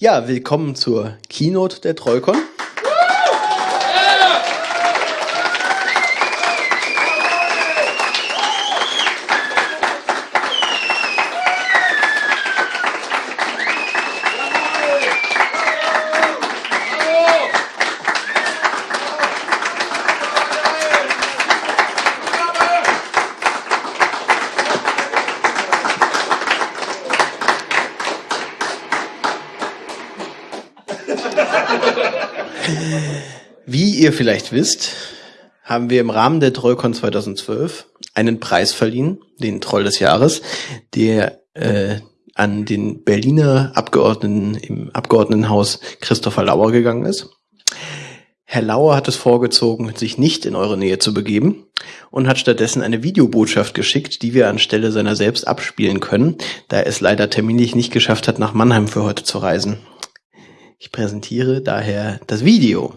Ja, willkommen zur Keynote der Trollcon. Wie ihr vielleicht wisst, haben wir im Rahmen der Trollcon 2012 einen Preis verliehen, den Troll des Jahres, der äh, an den Berliner Abgeordneten im Abgeordnetenhaus Christopher Lauer gegangen ist. Herr Lauer hat es vorgezogen, sich nicht in eure Nähe zu begeben und hat stattdessen eine Videobotschaft geschickt, die wir anstelle seiner selbst abspielen können, da er es leider terminlich nicht geschafft hat, nach Mannheim für heute zu reisen. Ich präsentiere daher das Video.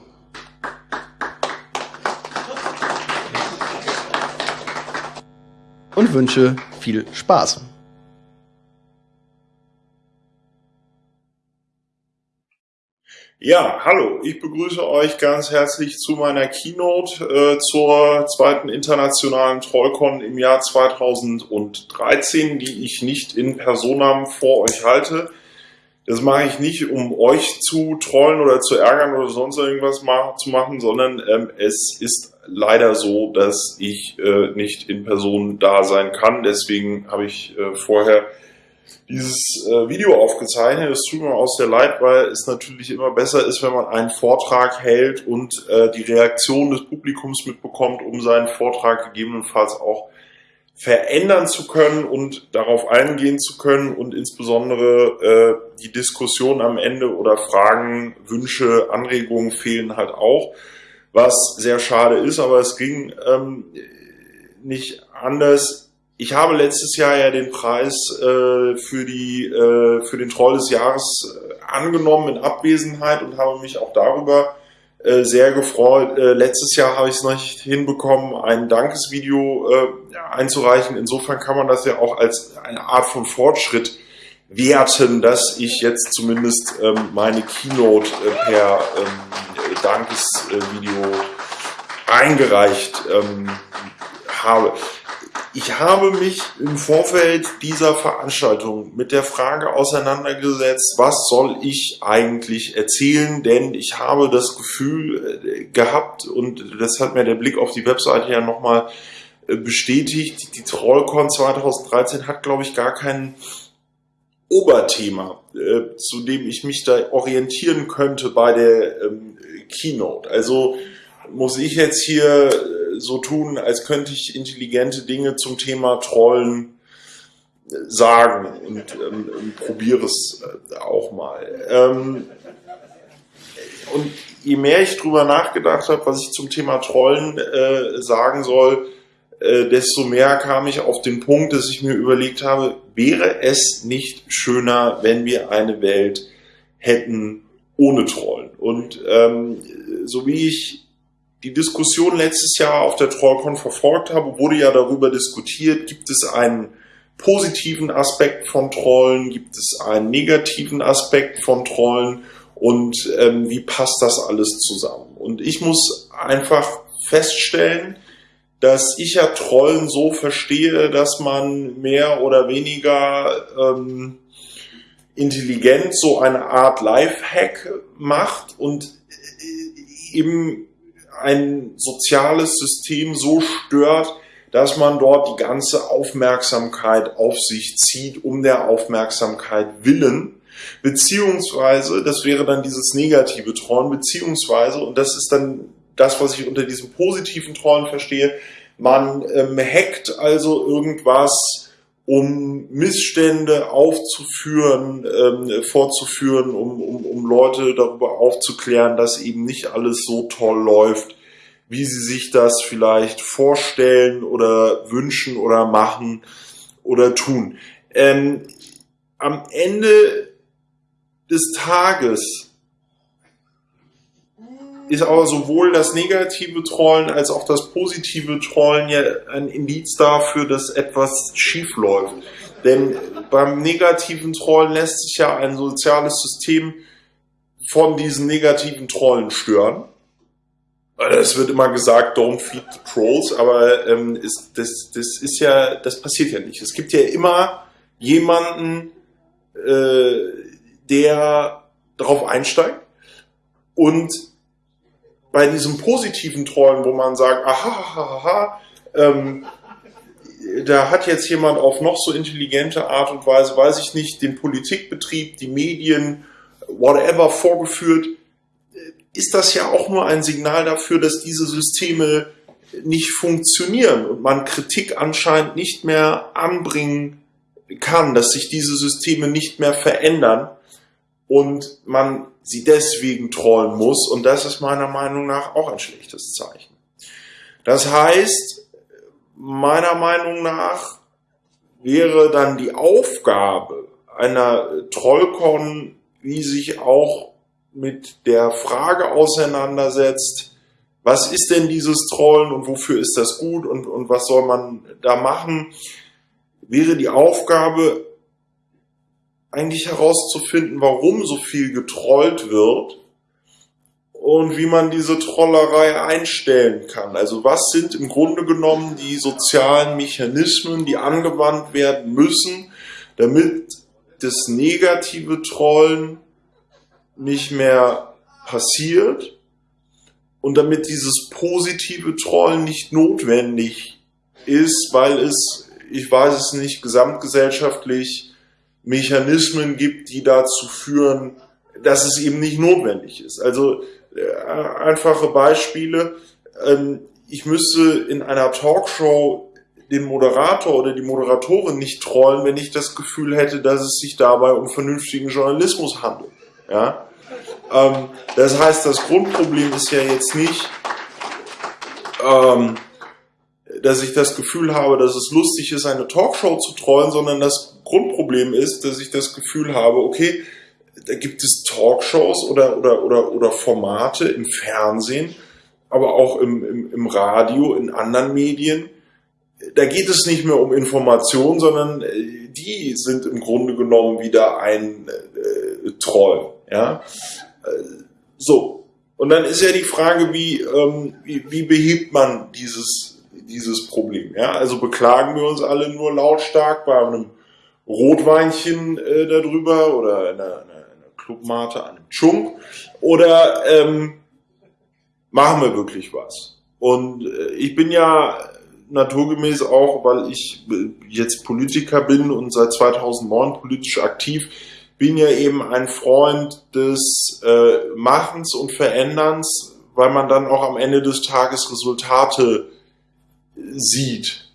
Und wünsche viel Spaß. Ja, hallo, ich begrüße euch ganz herzlich zu meiner Keynote äh, zur zweiten internationalen Trollcon im Jahr 2013, die ich nicht in Personam vor euch halte. Das mache ich nicht, um euch zu trollen oder zu ärgern oder sonst irgendwas ma zu machen, sondern ähm, es ist leider so, dass ich äh, nicht in Person da sein kann. Deswegen habe ich äh, vorher dieses äh, Video aufgezeichnet. Es tut mir aus der Leid, weil es natürlich immer besser ist, wenn man einen Vortrag hält und äh, die Reaktion des Publikums mitbekommt, um seinen Vortrag gegebenenfalls auch verändern zu können und darauf eingehen zu können und insbesondere äh, die Diskussion am Ende oder Fragen, Wünsche, Anregungen fehlen halt auch, was sehr schade ist, aber es ging ähm, nicht anders. Ich habe letztes Jahr ja den Preis äh, für die äh, für den Troll des Jahres äh, angenommen in Abwesenheit und habe mich auch darüber äh, sehr gefreut. Äh, letztes Jahr habe ich es noch nicht hinbekommen, ein Dankesvideo äh, einzureichen. Insofern kann man das ja auch als eine Art von Fortschritt werten, dass ich jetzt zumindest ähm, meine Keynote äh, per ähm, Dankesvideo eingereicht ähm, habe. Ich habe mich im Vorfeld dieser Veranstaltung mit der Frage auseinandergesetzt, was soll ich eigentlich erzählen, denn ich habe das Gefühl äh, gehabt und das hat mir der Blick auf die Webseite ja nochmal bestätigt, die Trollcon 2013 hat, glaube ich, gar kein Oberthema, äh, zu dem ich mich da orientieren könnte bei der ähm, Keynote. Also muss ich jetzt hier so tun, als könnte ich intelligente Dinge zum Thema Trollen äh, sagen und ähm, probiere es äh, auch mal. Ähm, und je mehr ich drüber nachgedacht habe, was ich zum Thema Trollen äh, sagen soll, äh, desto mehr kam ich auf den Punkt, dass ich mir überlegt habe, wäre es nicht schöner, wenn wir eine Welt hätten ohne Trollen? Und ähm, so wie ich die Diskussion letztes Jahr auf der Trollcon verfolgt habe, wurde ja darüber diskutiert, gibt es einen positiven Aspekt von Trollen, gibt es einen negativen Aspekt von Trollen und ähm, wie passt das alles zusammen? Und ich muss einfach feststellen, dass ich ja Trollen so verstehe, dass man mehr oder weniger ähm, intelligent so eine Art Lifehack macht und eben ein soziales System so stört, dass man dort die ganze Aufmerksamkeit auf sich zieht, um der Aufmerksamkeit willen, beziehungsweise, das wäre dann dieses negative Trollen, beziehungsweise, und das ist dann das, was ich unter diesem positiven Trollen verstehe, man ähm, hackt also irgendwas, um Missstände aufzuführen, ähm, vorzuführen, um, um, um Leute darüber aufzuklären, dass eben nicht alles so toll läuft, wie sie sich das vielleicht vorstellen oder wünschen oder machen oder tun. Ähm, am Ende des Tages ist aber sowohl das negative Trollen als auch das positive Trollen ja ein Indiz dafür, dass etwas schief läuft. Denn beim negativen Trollen lässt sich ja ein soziales System von diesen negativen Trollen stören. Es wird immer gesagt, don't feed the trolls, aber ähm, ist, das, das ist ja, das passiert ja nicht. Es gibt ja immer jemanden, äh, der darauf einsteigt und bei diesem positiven Trollen, wo man sagt, aha, aha, aha, ähm, da hat jetzt jemand auf noch so intelligente Art und Weise, weiß ich nicht, den Politikbetrieb, die Medien, whatever vorgeführt, ist das ja auch nur ein Signal dafür, dass diese Systeme nicht funktionieren und man Kritik anscheinend nicht mehr anbringen kann, dass sich diese Systeme nicht mehr verändern und man sie deswegen trollen muss und das ist meiner Meinung nach auch ein schlechtes Zeichen. Das heißt, meiner Meinung nach wäre dann die Aufgabe einer Trollcon, wie sich auch mit der Frage auseinandersetzt, was ist denn dieses Trollen und wofür ist das gut und, und was soll man da machen, wäre die Aufgabe eigentlich herauszufinden, warum so viel getrollt wird und wie man diese Trollerei einstellen kann. Also was sind im Grunde genommen die sozialen Mechanismen, die angewandt werden müssen, damit das negative Trollen nicht mehr passiert und damit dieses positive Trollen nicht notwendig ist, weil es, ich weiß es nicht, gesamtgesellschaftlich Mechanismen gibt, die dazu führen, dass es eben nicht notwendig ist. Also äh, einfache Beispiele. Ähm, ich müsste in einer Talkshow den Moderator oder die Moderatorin nicht trollen, wenn ich das Gefühl hätte, dass es sich dabei um vernünftigen Journalismus handelt. Ja? Ähm, das heißt, das Grundproblem ist ja jetzt nicht, ähm, dass ich das Gefühl habe, dass es lustig ist, eine Talkshow zu trollen, sondern das Grundproblem ist, dass ich das Gefühl habe, okay, da gibt es Talkshows oder, oder, oder, oder Formate im Fernsehen, aber auch im, im, im Radio, in anderen Medien. Da geht es nicht mehr um Information, sondern äh, die sind im Grunde genommen wieder ein äh, Troll. Ja? Äh, so. Und dann ist ja die Frage, wie, ähm, wie, wie behebt man dieses, dieses Problem? Ja? Also beklagen wir uns alle nur lautstark bei einem Rotweinchen äh, darüber oder einer, einer Clubmate, einem Chunk oder ähm, machen wir wirklich was? Und äh, ich bin ja naturgemäß auch, weil ich äh, jetzt Politiker bin und seit 2009 politisch aktiv, bin ja eben ein Freund des äh, Machens und Veränderns, weil man dann auch am Ende des Tages Resultate sieht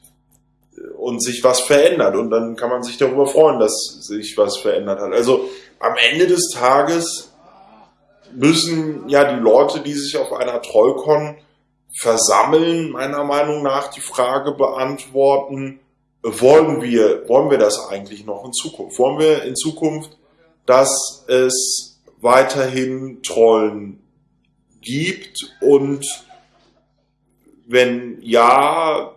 und sich was verändert und dann kann man sich darüber freuen, dass sich was verändert hat. Also am Ende des Tages müssen ja die Leute, die sich auf einer Trollcon versammeln, meiner Meinung nach die Frage beantworten, wollen wir, wollen wir das eigentlich noch in Zukunft? Wollen wir in Zukunft, dass es weiterhin Trollen gibt und wenn ja,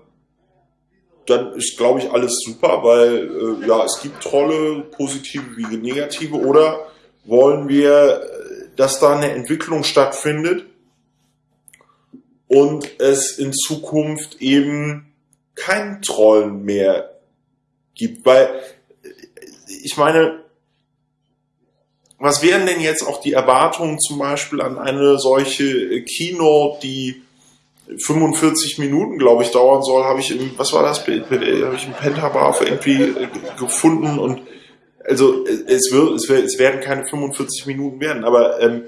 dann ist, glaube ich, alles super, weil äh, ja, es gibt Trolle, positive wie negative, oder wollen wir, äh, dass da eine Entwicklung stattfindet und es in Zukunft eben kein Trollen mehr gibt, weil äh, ich meine, was wären denn jetzt auch die Erwartungen zum Beispiel an eine solche Keynote, die 45 Minuten, glaube ich, dauern soll, habe ich im, was war das, habe ich im Pentabar irgendwie äh, gefunden und also es wird, es, wird, es werden keine 45 Minuten werden, aber ähm,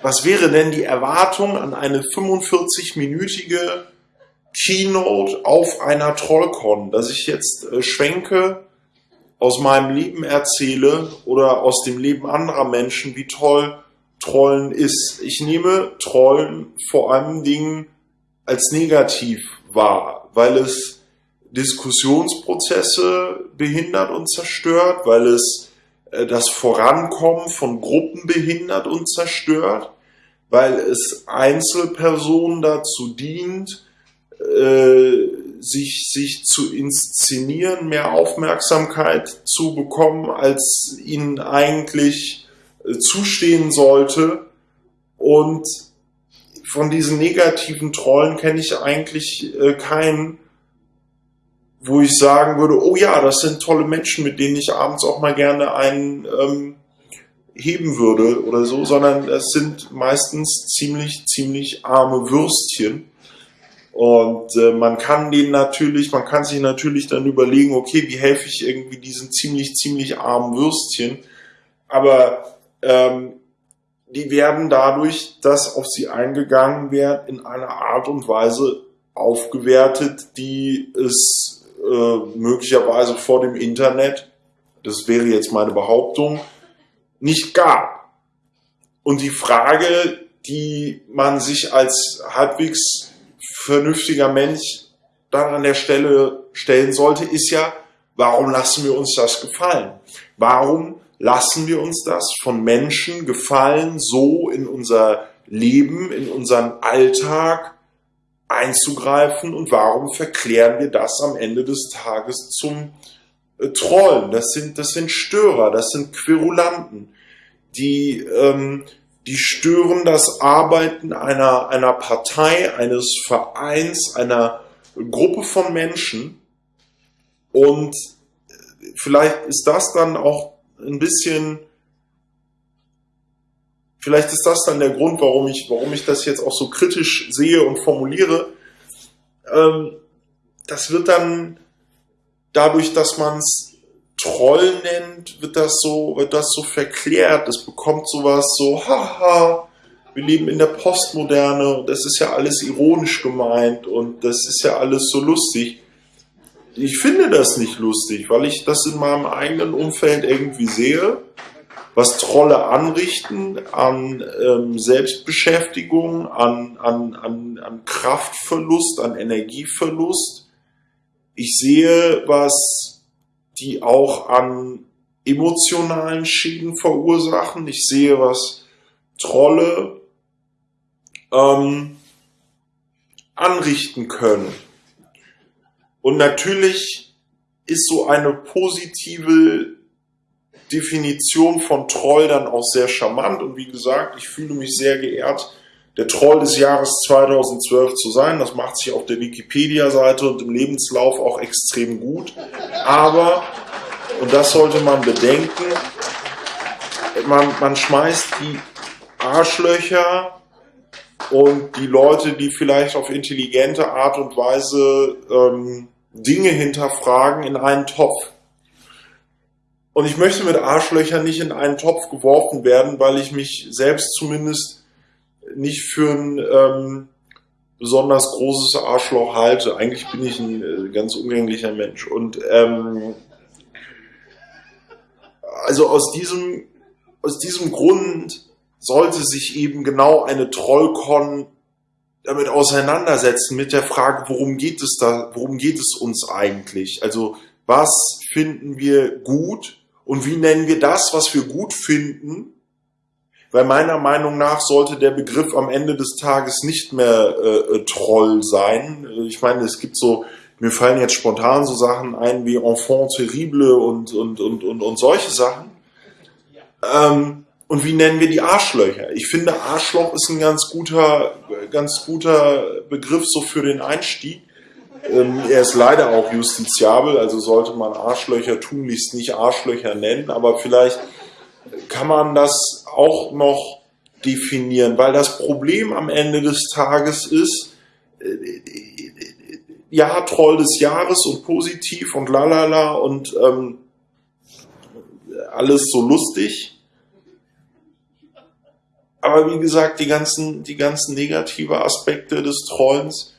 was wäre denn die Erwartung an eine 45-minütige Keynote auf einer Trollcon, dass ich jetzt äh, schwenke, aus meinem Leben erzähle oder aus dem Leben anderer Menschen, wie toll Trollen ist. Ich nehme Trollen vor allen Dingen als negativ wahr, weil es Diskussionsprozesse behindert und zerstört, weil es äh, das Vorankommen von Gruppen behindert und zerstört, weil es Einzelpersonen dazu dient, äh, sich, sich zu inszenieren, mehr Aufmerksamkeit zu bekommen, als ihnen eigentlich äh, zustehen sollte. Und von diesen negativen Trollen kenne ich eigentlich äh, keinen, wo ich sagen würde, oh ja, das sind tolle Menschen, mit denen ich abends auch mal gerne einen ähm, heben würde oder so, sondern es sind meistens ziemlich, ziemlich arme Würstchen. Und äh, man kann denen natürlich, man kann sich natürlich dann überlegen, okay, wie helfe ich irgendwie diesen ziemlich, ziemlich armen Würstchen. Aber ähm, die werden dadurch, dass auf sie eingegangen wird, in einer Art und Weise aufgewertet, die es äh, möglicherweise vor dem Internet, das wäre jetzt meine Behauptung, nicht gab. Und die Frage, die man sich als halbwegs vernünftiger Mensch dann an der Stelle stellen sollte, ist ja, warum lassen wir uns das gefallen? Warum lassen wir uns das von Menschen gefallen, so in unser Leben, in unseren Alltag einzugreifen und warum verklären wir das am Ende des Tages zum äh, Trollen? Das sind, das sind Störer, das sind Querulanten, die, ähm, die stören das Arbeiten einer, einer Partei, eines Vereins, einer Gruppe von Menschen. Und vielleicht ist das dann auch ein bisschen, vielleicht ist das dann der Grund, warum ich, warum ich das jetzt auch so kritisch sehe und formuliere. Ähm, das wird dann dadurch, dass man es Troll nennt, wird das so, wird das so verklärt. Es bekommt sowas so, haha, wir leben in der Postmoderne und das ist ja alles ironisch gemeint und das ist ja alles so lustig. Ich finde das nicht lustig, weil ich das in meinem eigenen Umfeld irgendwie sehe, was Trolle anrichten an ähm, Selbstbeschäftigung, an, an, an, an Kraftverlust, an Energieverlust. Ich sehe, was die auch an emotionalen Schäden verursachen. Ich sehe, was Trolle ähm, anrichten können. Und natürlich ist so eine positive Definition von Troll dann auch sehr charmant. Und wie gesagt, ich fühle mich sehr geehrt, der Troll des Jahres 2012 zu sein. Das macht sich auf der Wikipedia-Seite und im Lebenslauf auch extrem gut. Aber, und das sollte man bedenken, man, man schmeißt die Arschlöcher und die Leute, die vielleicht auf intelligente Art und Weise ähm, Dinge hinterfragen, in einen Topf. Und ich möchte mit Arschlöchern nicht in einen Topf geworfen werden, weil ich mich selbst zumindest nicht für ein ähm, besonders großes Arschloch halte. Eigentlich bin ich ein äh, ganz umgänglicher Mensch. Und ähm, also aus diesem, aus diesem Grund sollte sich eben genau eine Trollcon damit auseinandersetzen mit der Frage, worum geht es da, worum geht es uns eigentlich? Also was finden wir gut und wie nennen wir das, was wir gut finden, weil meiner Meinung nach sollte der Begriff am Ende des Tages nicht mehr äh, äh, Troll sein. Ich meine, es gibt so, mir fallen jetzt spontan so Sachen ein wie Enfant terrible und, und, und, und, und solche Sachen. Ähm, und wie nennen wir die Arschlöcher? Ich finde, Arschloch ist ein ganz guter, ganz guter Begriff so für den Einstieg. Ähm, er ist leider auch justiziabel, also sollte man Arschlöcher tunlichst nicht Arschlöcher nennen, aber vielleicht kann man das auch noch definieren, weil das Problem am Ende des Tages ist, äh, ja, Troll des Jahres und positiv und lalala und ähm, alles so lustig. Aber wie gesagt, die ganzen, die ganzen negative Aspekte des Trollens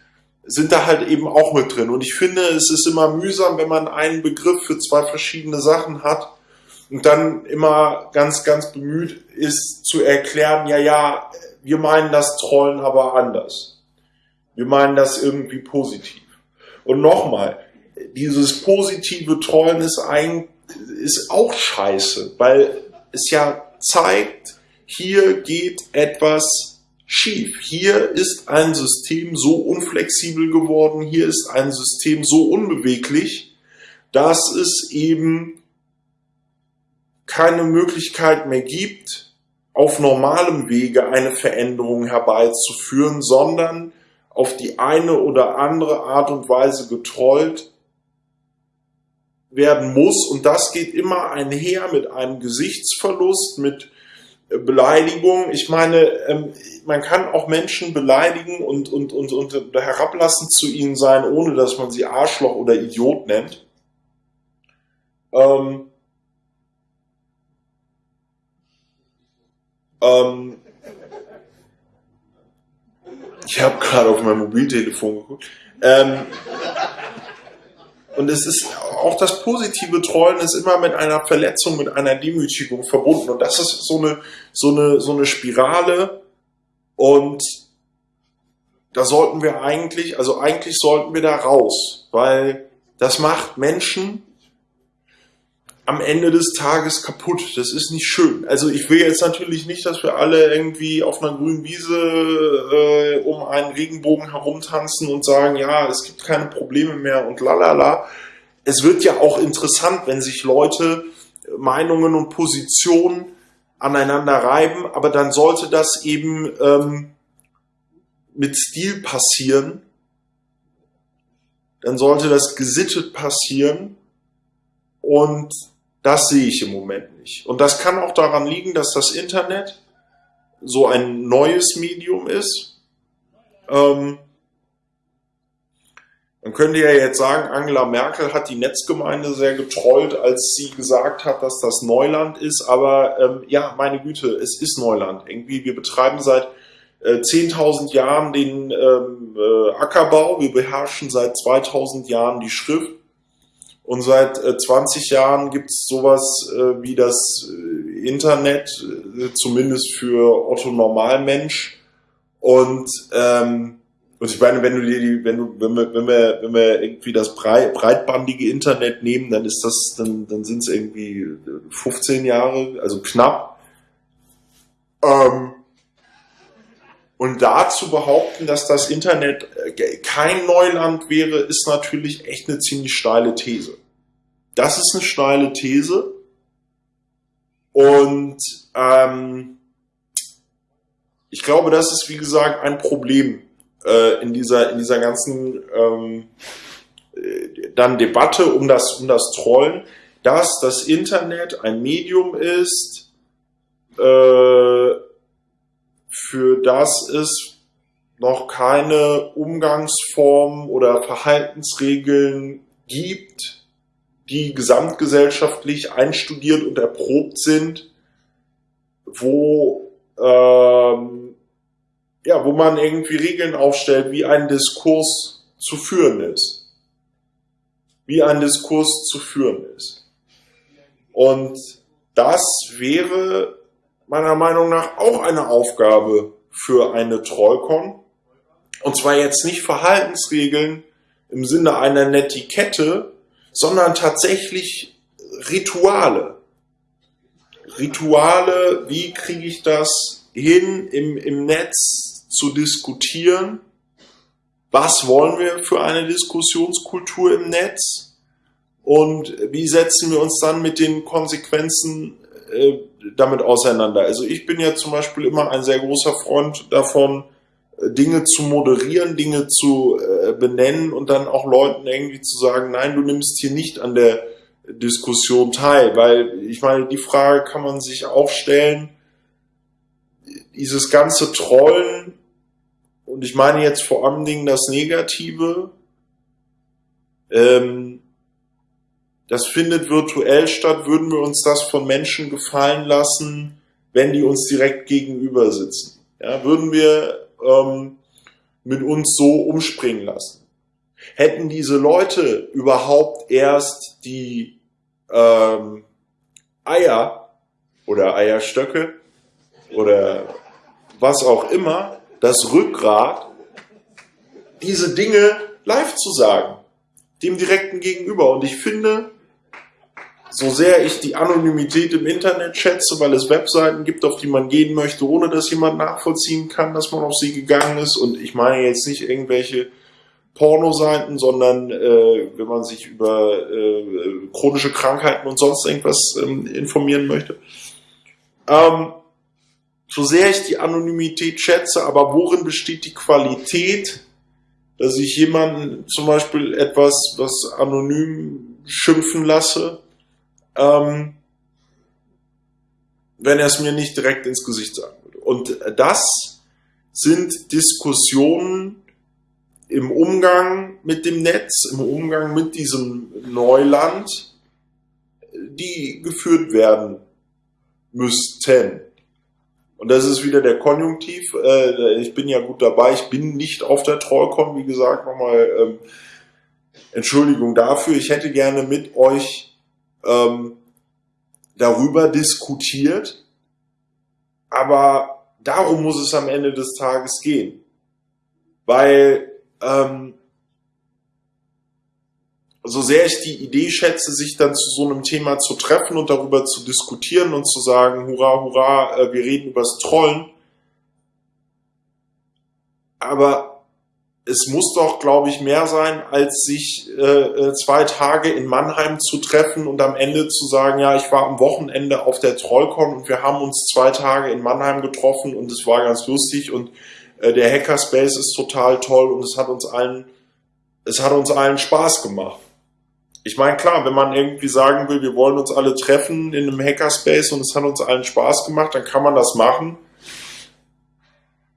sind da halt eben auch mit drin. Und ich finde, es ist immer mühsam, wenn man einen Begriff für zwei verschiedene Sachen hat und dann immer ganz, ganz bemüht ist zu erklären, ja, ja, wir meinen das Trollen aber anders. Wir meinen das irgendwie positiv. Und nochmal, dieses positive Trollen ist, ein, ist auch scheiße, weil es ja zeigt, hier geht etwas schief. Hier ist ein System so unflexibel geworden, hier ist ein System so unbeweglich, dass es eben keine Möglichkeit mehr gibt, auf normalem Wege eine Veränderung herbeizuführen, sondern auf die eine oder andere Art und Weise getrollt werden muss. Und das geht immer einher mit einem Gesichtsverlust, mit Beleidigung. Ich meine, ähm, man kann auch Menschen beleidigen und, und, und, und herablassend zu ihnen sein, ohne dass man sie Arschloch oder Idiot nennt. Ähm, ähm, ich habe gerade auf mein Mobiltelefon geguckt. Ähm, und es ist auch das positive Trollen ist immer mit einer Verletzung, mit einer Demütigung verbunden. Und das ist so eine, so eine, so eine Spirale. Und da sollten wir eigentlich, also eigentlich sollten wir da raus, weil das macht Menschen am Ende des Tages kaputt. Das ist nicht schön. Also ich will jetzt natürlich nicht, dass wir alle irgendwie auf einer grünen Wiese äh, um einen Regenbogen herumtanzen und sagen, ja, es gibt keine Probleme mehr und lalala. Es wird ja auch interessant, wenn sich Leute Meinungen und Positionen aneinander reiben, aber dann sollte das eben ähm, mit Stil passieren. Dann sollte das gesittet passieren und das sehe ich im Moment nicht. Und das kann auch daran liegen, dass das Internet so ein neues Medium ist. Ähm, man könnte ja jetzt sagen, Angela Merkel hat die Netzgemeinde sehr getrollt, als sie gesagt hat, dass das Neuland ist. Aber ähm, ja, meine Güte, es ist Neuland. Irgendwie, wir betreiben seit äh, 10.000 Jahren den ähm, äh, Ackerbau. Wir beherrschen seit 2000 Jahren die Schrift. Und seit äh, 20 Jahren gibt es sowas äh, wie das äh, Internet, äh, zumindest für Otto Normalmensch. Und, ähm, und ich meine, wenn du dir die, wenn du, wenn wir, wenn wir, wenn wir irgendwie das breitbandige Internet nehmen, dann ist das, dann, dann sind es irgendwie 15 Jahre, also knapp. Ähm, und da zu behaupten, dass das Internet äh, kein Neuland wäre, ist natürlich echt eine ziemlich steile These. Das ist eine steile These. Und ähm, ich glaube, das ist, wie gesagt, ein Problem äh, in, dieser, in dieser ganzen ähm, äh, dann Debatte um das, um das Trollen, dass das Internet ein Medium ist, äh, für das es noch keine Umgangsformen oder Verhaltensregeln gibt, die gesamtgesellschaftlich einstudiert und erprobt sind, wo ähm, ja, wo man irgendwie Regeln aufstellt, wie ein Diskurs zu führen ist, wie ein Diskurs zu führen ist. Und das wäre meiner Meinung nach auch eine Aufgabe für eine Trollcon. Und zwar jetzt nicht Verhaltensregeln im Sinne einer Netiquette, sondern tatsächlich Rituale. Rituale, wie kriege ich das hin, im, im Netz zu diskutieren? Was wollen wir für eine Diskussionskultur im Netz? Und wie setzen wir uns dann mit den Konsequenzen äh, damit auseinander. Also ich bin ja zum Beispiel immer ein sehr großer Freund davon, äh, Dinge zu moderieren, Dinge zu äh, benennen und dann auch Leuten irgendwie zu sagen, nein, du nimmst hier nicht an der Diskussion teil, weil ich meine, die Frage kann man sich auch stellen, dieses ganze Trollen, und ich meine jetzt vor allen Dingen das Negative, ähm, das findet virtuell statt, würden wir uns das von Menschen gefallen lassen, wenn die uns direkt gegenüber sitzen. Ja, würden wir ähm, mit uns so umspringen lassen. Hätten diese Leute überhaupt erst die ähm, Eier oder Eierstöcke oder was auch immer, das Rückgrat, diese Dinge live zu sagen, dem direkten Gegenüber. Und ich finde, so sehr ich die Anonymität im Internet schätze, weil es Webseiten gibt, auf die man gehen möchte, ohne dass jemand nachvollziehen kann, dass man auf sie gegangen ist. Und ich meine jetzt nicht irgendwelche Pornoseiten, sondern äh, wenn man sich über äh, chronische Krankheiten und sonst irgendwas ähm, informieren möchte. Ähm, so sehr ich die Anonymität schätze, aber worin besteht die Qualität, dass ich jemanden zum Beispiel etwas, was anonym schimpfen lasse, ähm, wenn er es mir nicht direkt ins Gesicht sagen würde. Und das sind Diskussionen im Umgang mit dem Netz, im Umgang mit diesem Neuland, die geführt werden müssten. Und das ist wieder der Konjunktiv. Äh, ich bin ja gut dabei. Ich bin nicht auf der Trollcon, wie gesagt, nochmal ähm, Entschuldigung dafür. Ich hätte gerne mit euch ähm, darüber diskutiert. Aber darum muss es am Ende des Tages gehen. Weil ähm, so sehr ich die Idee schätze, sich dann zu so einem Thema zu treffen und darüber zu diskutieren und zu sagen, hurra, hurra, äh, wir reden übers Trollen. Aber es muss doch, glaube ich, mehr sein, als sich äh, äh, zwei Tage in Mannheim zu treffen und am Ende zu sagen, ja, ich war am Wochenende auf der Trollcon und wir haben uns zwei Tage in Mannheim getroffen und es war ganz lustig und äh, der Hackerspace ist total toll und es hat uns allen, es hat uns allen Spaß gemacht ich meine, klar, wenn man irgendwie sagen will, wir wollen uns alle treffen in einem Hackerspace und es hat uns allen Spaß gemacht, dann kann man das machen.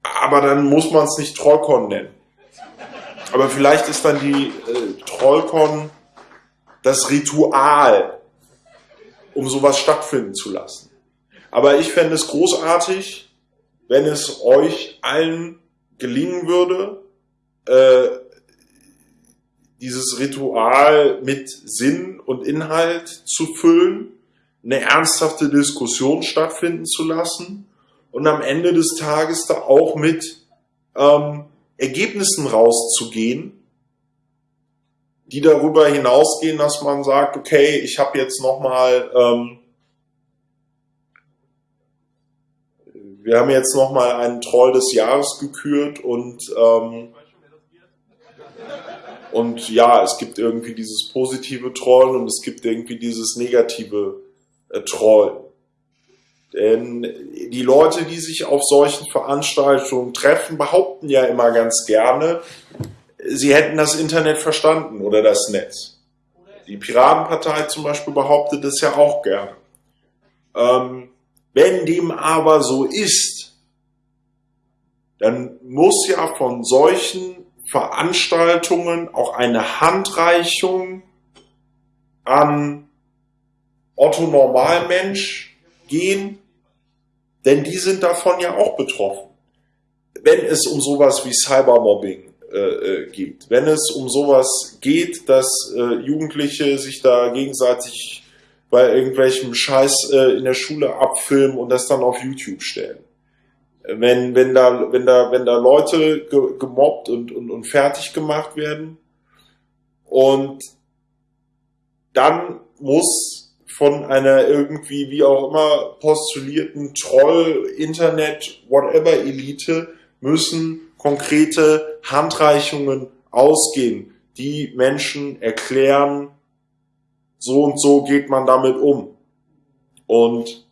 Aber dann muss man es nicht Trollcon nennen. Aber vielleicht ist dann die äh, Trollcon das Ritual, um sowas stattfinden zu lassen. Aber ich fände es großartig, wenn es euch allen gelingen würde, äh, dieses Ritual mit Sinn und Inhalt zu füllen, eine ernsthafte Diskussion stattfinden zu lassen und am Ende des Tages da auch mit ähm, Ergebnissen rauszugehen, die darüber hinausgehen, dass man sagt, okay, ich habe jetzt nochmal, ähm, wir haben jetzt nochmal einen Troll des Jahres gekürt und ähm, und ja, es gibt irgendwie dieses positive Trollen und es gibt irgendwie dieses negative äh, Trollen. Denn die Leute, die sich auf solchen Veranstaltungen treffen, behaupten ja immer ganz gerne, sie hätten das Internet verstanden oder das Netz. Die Piratenpartei zum Beispiel behauptet das ja auch gerne. Ähm, wenn dem aber so ist, dann muss ja von solchen Veranstaltungen auch eine Handreichung an Otto Normalmensch gehen, denn die sind davon ja auch betroffen. Wenn es um sowas wie Cybermobbing äh, äh, geht, wenn es um sowas geht, dass äh, Jugendliche sich da gegenseitig bei irgendwelchem Scheiß äh, in der Schule abfilmen und das dann auf YouTube stellen wenn, wenn da, wenn da, wenn da Leute ge, gemobbt und, und, und fertig gemacht werden und dann muss von einer irgendwie, wie auch immer, postulierten Troll, Internet, whatever Elite müssen konkrete Handreichungen ausgehen, die Menschen erklären, so und so geht man damit um. Und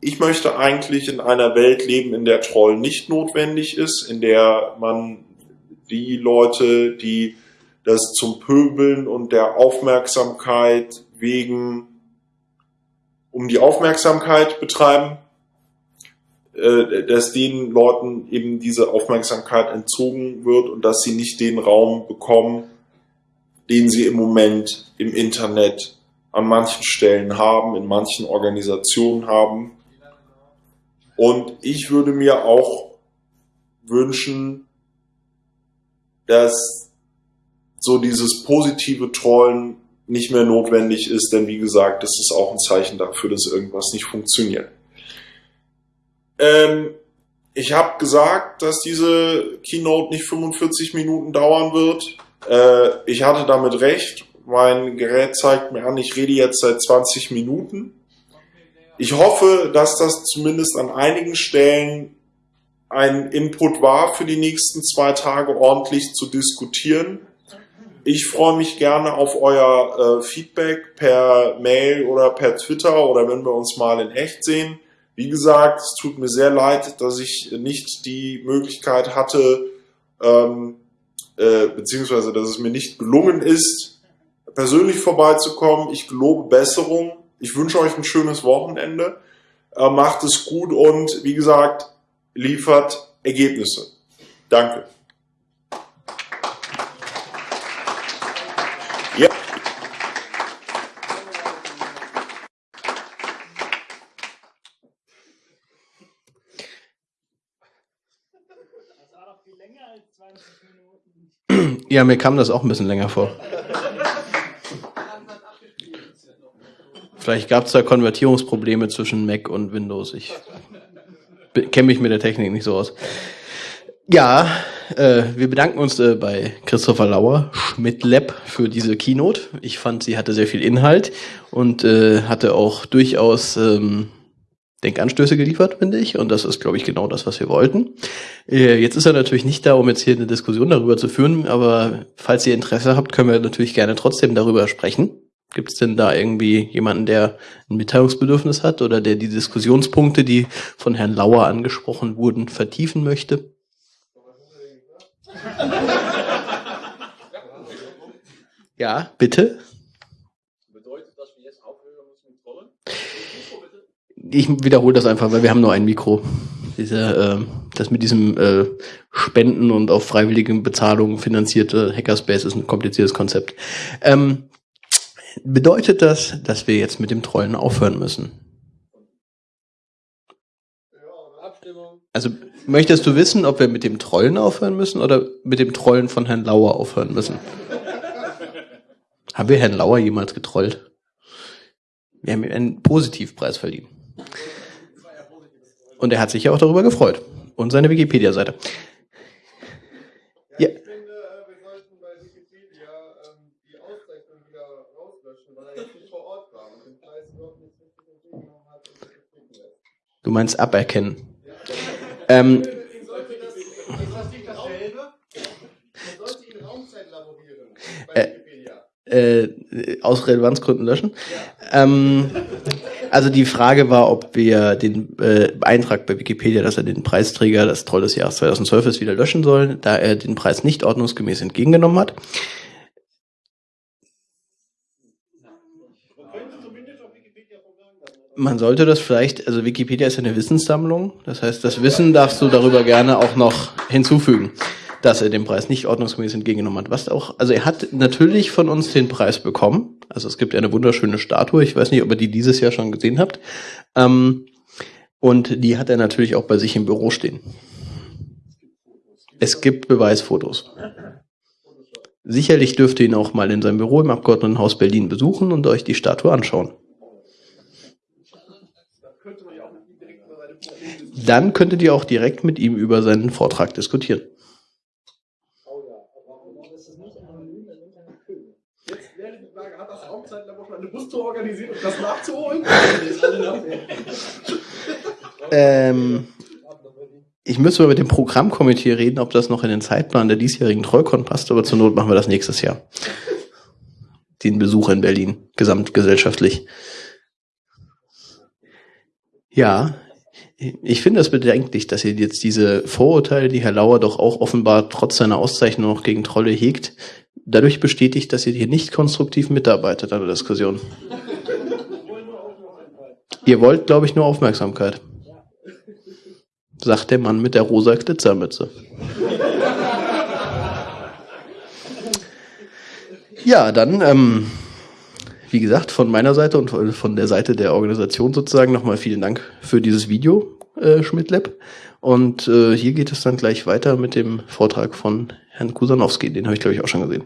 ich möchte eigentlich in einer Welt leben, in der Troll nicht notwendig ist, in der man die Leute, die das zum Pöbeln und der Aufmerksamkeit wegen um die Aufmerksamkeit betreiben, äh, dass den Leuten eben diese Aufmerksamkeit entzogen wird und dass sie nicht den Raum bekommen, den sie im Moment im Internet an manchen Stellen haben, in manchen Organisationen haben und ich würde mir auch wünschen, dass so dieses positive Trollen nicht mehr notwendig ist, denn wie gesagt, das ist auch ein Zeichen dafür, dass irgendwas nicht funktioniert. Ähm, ich habe gesagt, dass diese Keynote nicht 45 Minuten dauern wird. Äh, ich hatte damit recht. Mein Gerät zeigt mir an, ich rede jetzt seit 20 Minuten. Ich hoffe, dass das zumindest an einigen Stellen ein Input war, für die nächsten zwei Tage ordentlich zu diskutieren. Ich freue mich gerne auf euer äh, Feedback per Mail oder per Twitter oder wenn wir uns mal in echt sehen. Wie gesagt, es tut mir sehr leid, dass ich nicht die Möglichkeit hatte, ähm, äh, beziehungsweise dass es mir nicht gelungen ist, persönlich vorbeizukommen. Ich gelobe Besserung. Ich wünsche euch ein schönes Wochenende. Äh, macht es gut und wie gesagt, liefert Ergebnisse. Danke. Ja. Ja, mir kam das auch ein bisschen länger vor. Vielleicht gab es da Konvertierungsprobleme zwischen Mac und Windows. Ich kenne mich mit der Technik nicht so aus. Ja, äh, wir bedanken uns äh, bei Christopher Lauer, Schmidt Lab, für diese Keynote. Ich fand, sie hatte sehr viel Inhalt und äh, hatte auch durchaus ähm, Denkanstöße geliefert, finde ich. Und das ist, glaube ich, genau das, was wir wollten. Äh, jetzt ist er natürlich nicht da, um jetzt hier eine Diskussion darüber zu führen, aber falls ihr Interesse habt, können wir natürlich gerne trotzdem darüber sprechen. Gibt es denn da irgendwie jemanden, der ein Mitteilungsbedürfnis hat oder der die Diskussionspunkte, die von Herrn Lauer angesprochen wurden, vertiefen möchte? Ja, bitte. ich wiederhole das einfach, weil wir haben nur ein Mikro. Diese, äh, das mit diesem äh, Spenden und auf freiwillige Bezahlung finanzierte Hackerspace ist ein kompliziertes Konzept. Ähm, bedeutet das, dass wir jetzt mit dem Trollen aufhören müssen? Also möchtest du wissen, ob wir mit dem Trollen aufhören müssen oder mit dem Trollen von Herrn Lauer aufhören müssen? haben wir Herrn Lauer jemals getrollt? Wir haben ihm einen Positivpreis verliehen. Und er hat sich ja auch darüber gefreut. Und seine Wikipedia-Seite. Ja. Ich finde, wir sollten bei Wikipedia ähm, die Auszeichnung wieder rauslöschen, weil er jetzt nicht vor Ort war und den Preis überhaupt nicht richtig entgegengenommen hat und sich lässt. Du meinst aberkennen. Ähm, äh, aus Relevanzgründen löschen. Ja. Ähm, also die Frage war, ob wir den äh, Eintrag bei Wikipedia, dass er den Preisträger, das Troll des Jahres 2012 ist, wieder löschen soll, da er den Preis nicht ordnungsgemäß entgegengenommen hat. Man sollte das vielleicht, also Wikipedia ist ja eine Wissenssammlung, das heißt, das Wissen darfst du darüber gerne auch noch hinzufügen dass er den Preis nicht ordnungsgemäß entgegengenommen hat. Was auch, also er hat natürlich von uns den Preis bekommen. Also es gibt ja eine wunderschöne Statue. Ich weiß nicht, ob ihr die dieses Jahr schon gesehen habt. Ähm, und die hat er natürlich auch bei sich im Büro stehen. Es gibt Beweisfotos. Sicherlich dürft ihr ihn auch mal in seinem Büro im Abgeordnetenhaus Berlin besuchen und euch die Statue anschauen. Dann könntet ihr auch direkt mit ihm über seinen Vortrag diskutieren. eine Bustour organisiert, um das nachzuholen? ähm, ich müsste mal mit dem Programmkomitee reden, ob das noch in den Zeitplan der diesjährigen Trollcon passt, aber zur Not machen wir das nächstes Jahr. Den Besuch in Berlin, gesamtgesellschaftlich. Ja, ich finde es bedenklich, dass ihr jetzt diese Vorurteile, die Herr Lauer doch auch offenbar trotz seiner Auszeichnung noch gegen Trolle hegt, dadurch bestätigt, dass ihr hier nicht konstruktiv mitarbeitet an der Diskussion. ihr wollt, glaube ich, nur Aufmerksamkeit. Sagt der Mann mit der rosa Glitzermütze. Ja, dann, ähm, wie gesagt, von meiner Seite und von der Seite der Organisation sozusagen nochmal vielen Dank für dieses Video, äh, Schmidt Lab. Und äh, hier geht es dann gleich weiter mit dem Vortrag von Herrn Kusanowski. Den habe ich, glaube ich, auch schon gesehen.